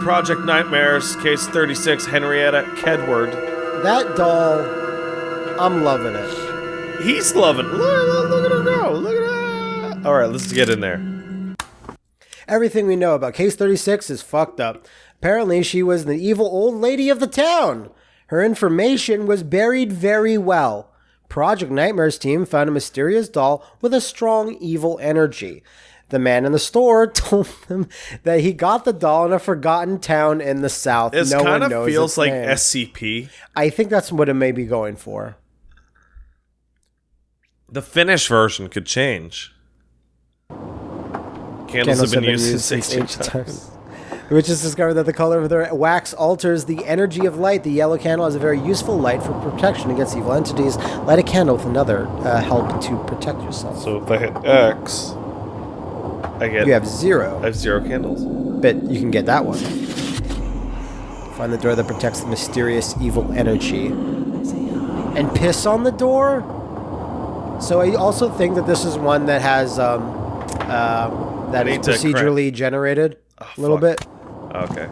Project Nightmares, case 36, Henrietta Kedward. That doll, I'm loving it. He's loving Look, look, look at her go! Look at that! Alright, let's get in there. Everything we know about Case 36 is fucked up. Apparently, she was the evil old lady of the town. Her information was buried very well. Project Nightmares team found a mysterious doll with a strong evil energy. The man in the store told them that he got the doll in a forgotten town in the south. This no kind one of feels like name. SCP. I think that's what it may be going for. The Finnish version could change. Candles, have been, used, since ancient times. Which has discovered that the color of their wax alters the energy of light. The yellow candle is a very useful light for protection against evil entities. Light a candle with another uh, help to protect yourself. So if I hit X, I get you have zero, I have zero candles. but you can get that one. Find the door that protects the mysterious evil energy. And piss on the door? So I also think that this is one that has, um, uh, that is need to crack- procedurally generated a little fuck. bit. Okay.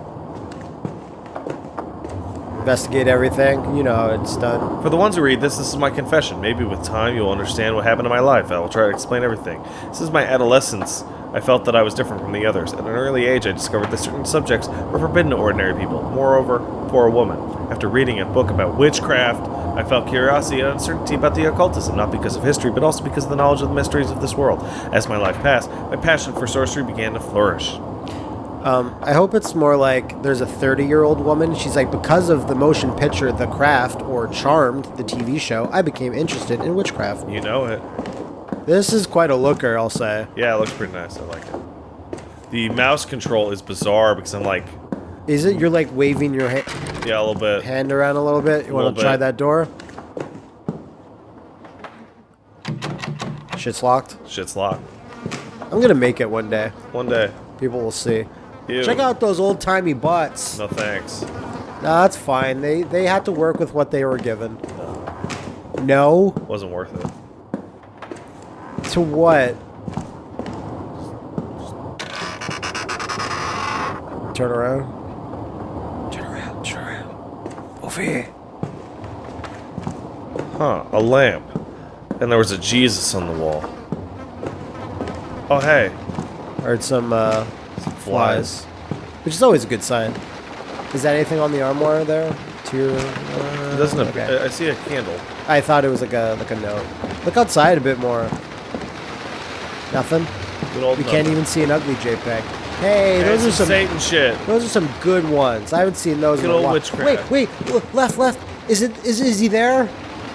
Investigate everything. You know it's done. For the ones who read this, this is my confession. Maybe with time you'll understand what happened in my life. I will try to explain everything. This is my adolescence. I felt that I was different from the others. At an early age, I discovered that certain subjects were forbidden to ordinary people. Moreover, for a woman. After reading a book about witchcraft, I felt curiosity and uncertainty about the occultism, not because of history, but also because of the knowledge of the mysteries of this world. As my life passed, my passion for sorcery began to flourish. Um, I hope it's more like there's a 30 year old woman. She's like, because of the motion picture The Craft or Charmed, the TV show, I became interested in witchcraft. You know it. This is quite a looker, I'll say. Yeah, it looks pretty nice. I like it. The mouse control is bizarre because I'm like, Is it you're like waving your ha- yeah, a little bit. hand around a little bit? You want to try that door? Shit's locked. Shit's locked. I'm gonna make it one day. One day. People will see. Ew. Check out those old timey butts. No thanks. Nah, that's fine. They they had to work with what they were given. No. Wasn't worth it. To what? Turn around. Turn around. Turn around. Over here. Huh, a lamp. And there was a Jesus on the wall. Oh, hey. Heard some uh, flies, which is always a good sign. Is that anything on the armoire there? To your, uh, It doesn't okay. I I see a candle. I thought it was like a like a note. Look outside a bit more. Nothing. We can't even see an ugly JPEG. Hey, those are some Satan shit. those are some good ones. I haven't seen those Good in a while. witchcraft. Wait, wait, look, left, left. Is it is is he there?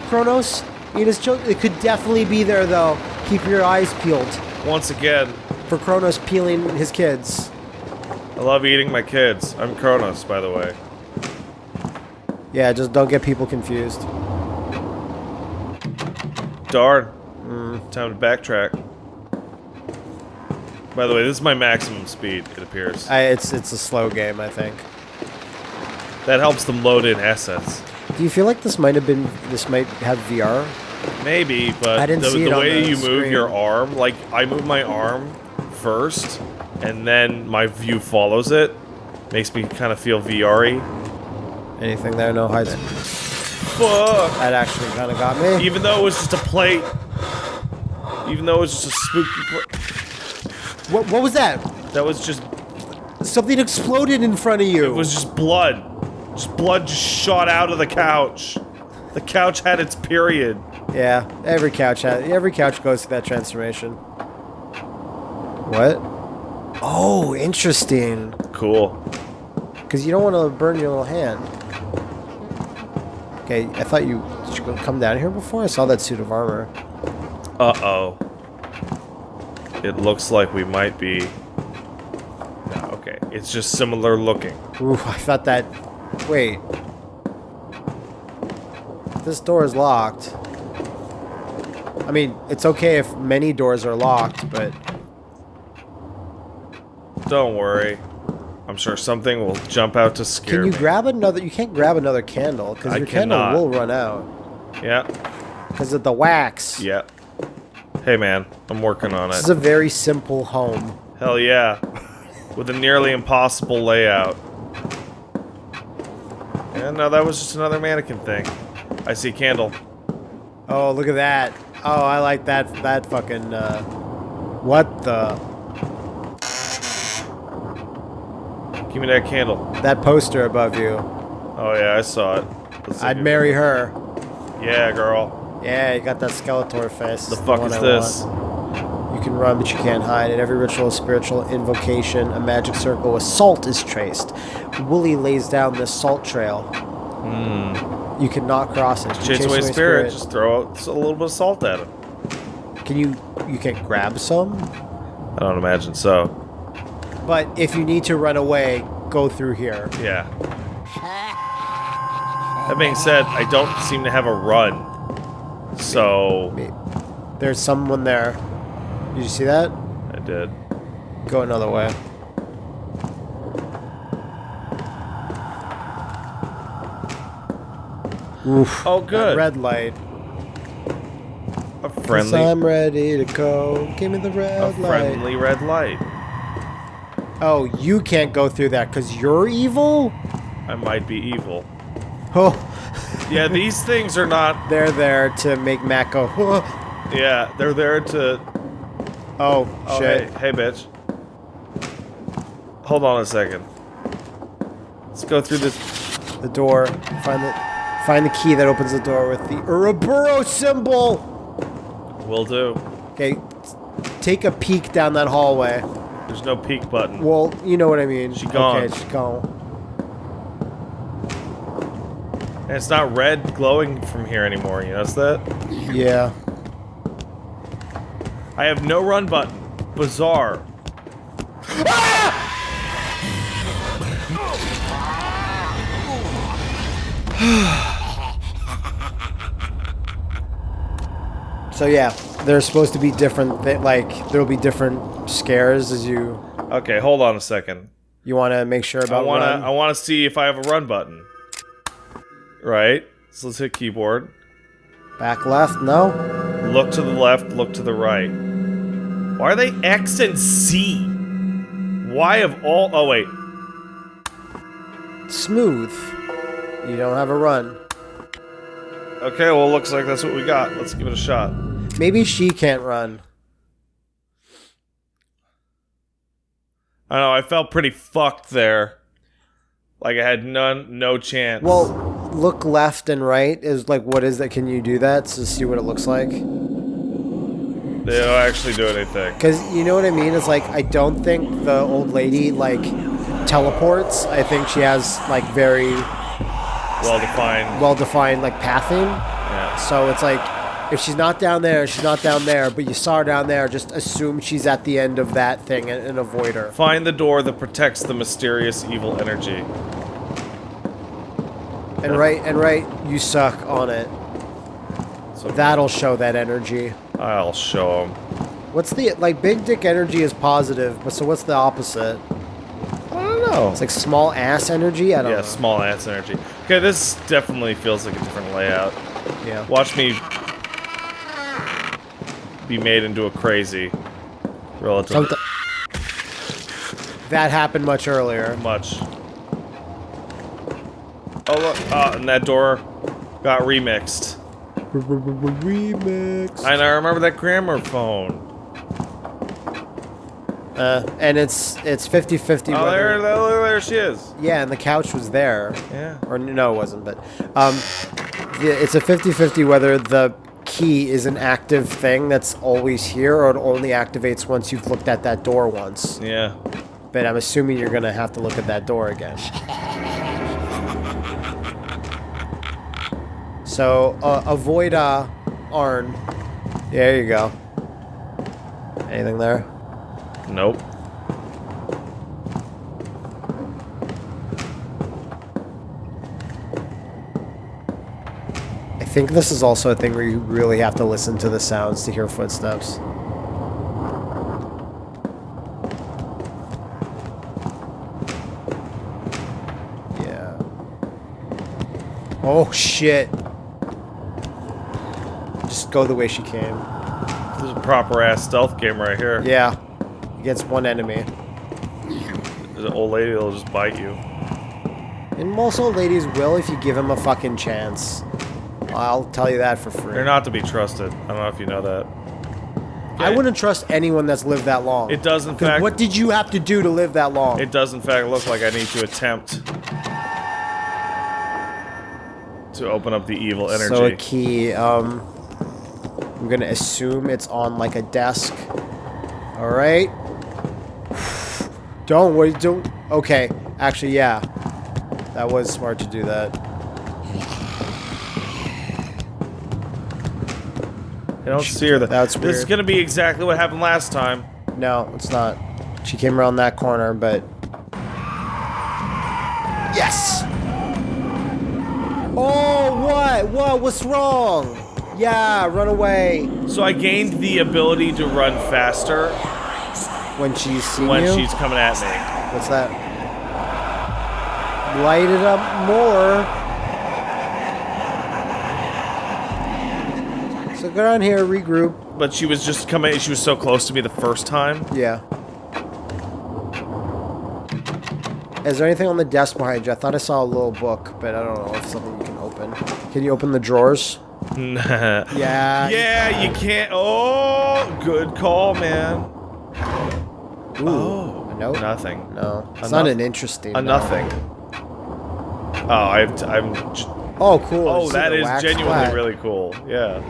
Kronos? Eat his children. It could definitely be there though. Keep your eyes peeled Once again, for Kronos peeling his kids. I love eating my kids. I'm Kronos, by the way. Yeah, just don't get people confused. Darn. Mm. Time to backtrack. By the way, this is my maximum speed, it appears. I, it's it's a slow game, I think. That helps them load in assets. Do you feel like this might have been this might have VR? Maybe, but I didn't the, see the it on way the you move your arm, like I move my arm first, and then my view follows it, makes me kind of feel VR-y. Anything there? No hides. Fuck! That actually kind of got me. Even though it was just a plate, even though it was just a spooky plate, What what was that? that was just, Something exploded in front of you. it was just blood. Just blood just shot out of the couch. The couch had its period. Yeah, every couch has every couch goes through that transformation. What? Oh, interesting. Cool. Because you don't want to burn your little hand. Okay, I thought you did you come down here before. I saw that suit of armor. Uh-oh. It looks like we might be... No, okay. It's just similar looking. Ooh, I thought that. Wait. This door is locked. I mean, it's okay if many doors are locked, but Don't worry. I'm sure something will jump out to scare can you me. grab another? You can't grab another candle because your candle will run out Yeah, because of the wax. yeah. Hey man, I'm working on it. This is a very simple home. Hell yeah. with a nearly impossible layout. And no, that was just another mannequin thing. I see a candle. Oh, look at that. Oh, I like that. That fucking. Uh, what the? Give me that candle. That poster above you. Oh yeah, I saw it. I'd marry her. Yeah, girl. Yeah, you got that Skeletor face. The fuck one is I this? want. You can run, but you can't hide. In every ritual, spiritual invocation, a magic circle with salt is traced. Wooly lays down this salt trail. You cannot cross it. Hmm. Chase away spirit. spirit. Just throw out a little bit of salt at it. Can you? You can grab some. I don't imagine so. But if you need to run away, go through here. Yeah. That being said, I don't seem to have a run. So There's someone there. Did you see that? I did. Go another way. Oof. Oh, good. Red light. A friendly, I'm ready to go. Give me the a red light. friendly red light. Oh, you can't go through that because you're evil? I might be evil. Oh, Yeah, these things are not. they're there to make Matt go, oh, Yeah, they're there to. oh Oh, shit. hey, hey, bitch. Hold on a second. Let's go through this. The door. Find the find the key that opens the door with the Ouroboros symbol. Will do. Okay, take a peek down that hallway. There's no peek button. Well, you know what I mean. She gone. Okay, she's gone. And it's not red glowing from here anymore. You notice that? Yeah. I have no run button. Bizarre. So yeah, there's supposed to be different. Th- like there'll be different scares as you Okay, hold on a second. you want to make sure about I wanna run. I wanna see if I have a run button. Right? So let's hit keyboard. Back left. No. Look to the left, look to the right. Why are they X and C? Why of all oh wait. Smooth. You don't have a run. Okay, well looks like that's what we got. Let's give it a shot. Maybe she can't run. I know, I felt pretty fucked there. Like I had none no chance. Well, look left and right is like what is that? Can you do that to see what it looks like? they don't actually do anything. Because you know what I mean? It's like I don't think the old lady like teleports. I think she has like very Well defined. well defined like pathing. Yeah. So it's like if she's not down there, she's not down there. But you saw her down there, just assume she's at the end of that thing and, and avoid her. Find the door that protects the mysterious evil energy. And right and right, you suck on it. So That'll show that energy. I'll show him. What's the like big dick energy is positive, but so what's the opposite? I don't know. It's like small ass energy. I don't know. Yeah, know. small ass energy. Okay, this definitely feels like a different layout. Yeah. Watch me be made into a crazy relative Something- that happened much earlier. much. Oh look, uh, and that door got remixed. Remix. And I remember that gramophone. Uh, and it's it's 50-50 Oh, there, there, there she is. yeah, and the couch was there. Yeah. Or no, it wasn't, but um, yeah, it's a 50-50 whether the key is an active thing that's always here or it only activates once you've looked at that door once. Yeah. But I'm assuming you're gonna have to look at that door again. So uh, avoid uh, Arn. There you go. Anything there? Nope. I think this is also a thing where you really have to listen to the sounds to hear footsteps. Yeah. Oh shit. Just go the way she came. This is a proper ass stealth game right here. Yeah. Against one enemy. The old lady that'll just bite you. And most old ladies will if you give them a fucking chance. I'll tell you that for free. They're not to be trusted. I don't know if you know that. I wouldn't trust anyone that's lived that long. It does in fact. what did you have to do to live that long? It does in fact look like I need to attempt to open up the evil energy. So a key, um, I'm gonna assume it's on like a desk. All right. Don't worry. Don't. Okay. Actually, yeah. That was smart to do that. I don't see her. That That's This is gonna be exactly what happened last time. No, it's not. She came around that corner, but. Yes! Oh, what? What? What's wrong? Yeah, run away. So I gained the ability to run faster When she's when you? she's coming at me. What's that? Light it up more. So go down here, regroup. But she was just coming. She was so close to me the first time. Yeah. Is there anything on the desk behind you? I thought I saw a little book, but I don't know if something you can open. Can you open the drawers? yeah. Yeah. You can't. Oh, good call, man. Ooh, Oh, a note? nothing. No, it's not an interesting. A nothing. Oh, I've, I'm. Oh, cool. Oh, that wax genuinely really cool. Yeah.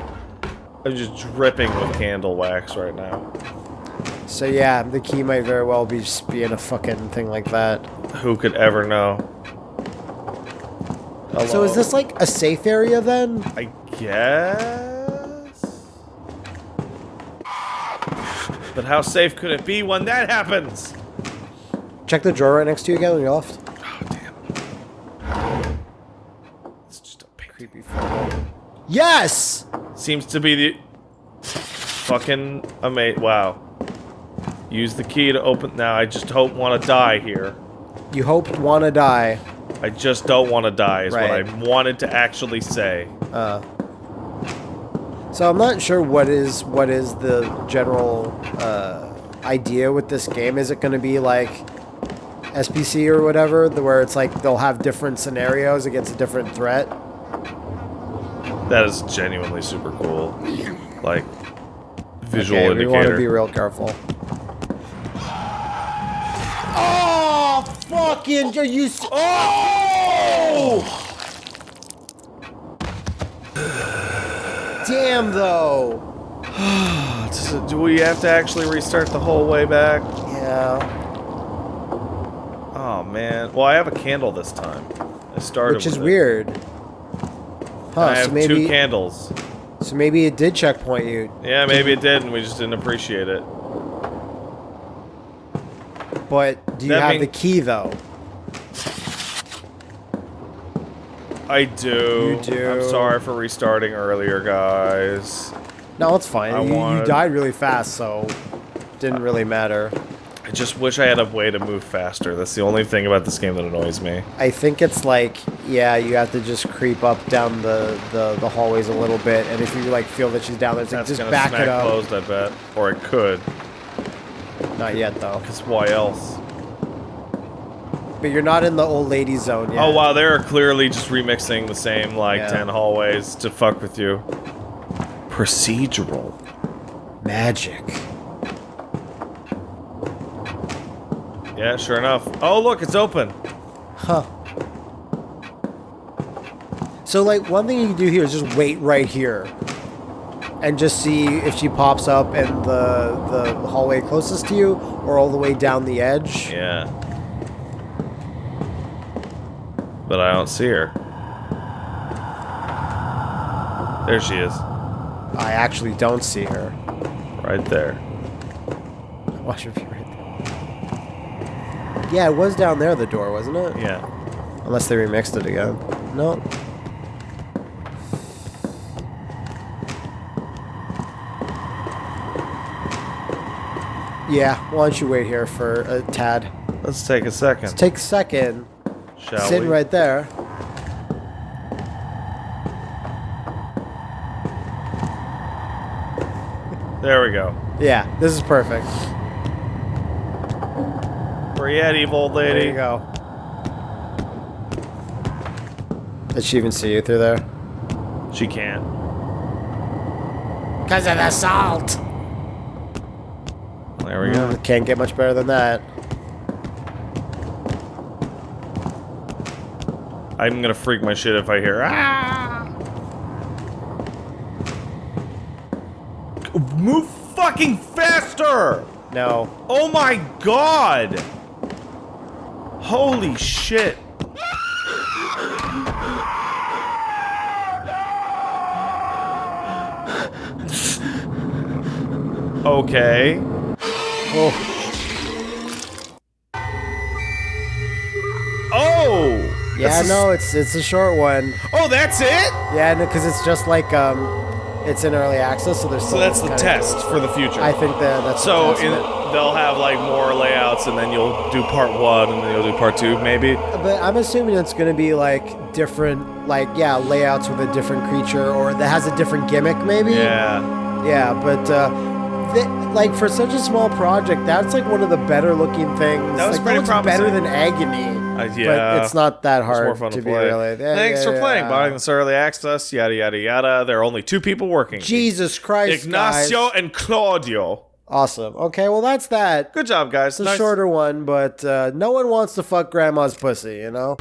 I'm just dripping with candle wax right now. So yeah, the key might very well be just being a fucking thing like that. Who could ever know? So is this like a safe area then? I guess. But how safe could it be when that happens? Check the drawer right next to you again on your left. Oh damn! It's just a. Creepy. Yes! Seems to be the fucking amazing. Wow. Use the key to open. Now I just hope want to die here. You hoped wanna die. I just don't want to die. Is Right. what I wanted to actually say. Uh, so I'm not sure what is what is the general uh, idea with this game. Is it going to be like SPC or whatever, where it's like they'll have different scenarios against a different threat? That is genuinely super cool. Like visual okay, we want to be real careful. Oh, fucking! Are you? Oh! Damn, though. Do we have to actually restart the whole way back? Yeah. Oh man. Well, I have a candle this time. I started. Which is weird. Huh, I so have maybe two candles. so maybe it did checkpoint you, Yeah, maybe it did, and we just didn't appreciate it. but do you That have the key though? I do. You do. I'm sorry for restarting earlier, guys. No, it's fine. I you, you died really fast, so didn't really matter. I just wish I had a way to move faster. That's the only thing about this game that annoys me. I think it's like, yeah, you have to just creep up down the, the, the hallways a little bit, and if you like feel that she's down there, it's like just back it up. closed, I bet. Or it could. Not yet though. Because why else? But you're not in the old lady zone yet. Oh wow, they're clearly just remixing the same like Yeah. ten hallways to fuck with you. Procedural. Magic. Yeah, sure enough. Oh look, it's open. Huh. So like one thing you can do here is just wait right here. And just see if she pops up in the the hallway closest to you or all the way down the edge. Yeah. But I don't see her. There she is. I actually don't see her. Right there. Watch her be right there. Yeah, it was down there the door, wasn't it? Yeah. Unless they remixed it again. No. Yeah, why don't you wait here for a tad? Let's take a second. Let's Take a second. Shall Sitting we? right there. There we go. Yeah, this is perfect. Where you at, evil old There you go. Did she even see you through there? She can't. Because of the salt. There we go. Mm, can't get much better than that. I'm gonna freak my shit if I hear. Ah! Move fucking faster! No. Oh my god! Holy shit! Okay. Oh, yeah, no, it's it's a short one. Oh, that's it? Yeah, no, because it's just like um, it's in early access, so there's. So that's the test for the future. I think that that's So the test in, they'll have like more layouts, and then you'll do part one, and then you'll do part two, maybe. But I'm assuming it's going to be like different, like yeah, layouts with a different creature or that has a different gimmick, maybe. Yeah. Yeah, but uh, th- like for such a small project, that's like one of the better looking things. That was like, pretty looks better than Agony. Uh, But yeah. it's not that hard more fun to, to, be play. really. Yeah, Thanks yeah, for playing, buying this early access, yada yada yada. There are only two people working. Jesus Christ, Ignacio guys. and Claudio. Awesome. Okay, well that's that. Good job, guys. It's a Nice- shorter one, but uh, no one wants to fuck grandma's pussy, you know?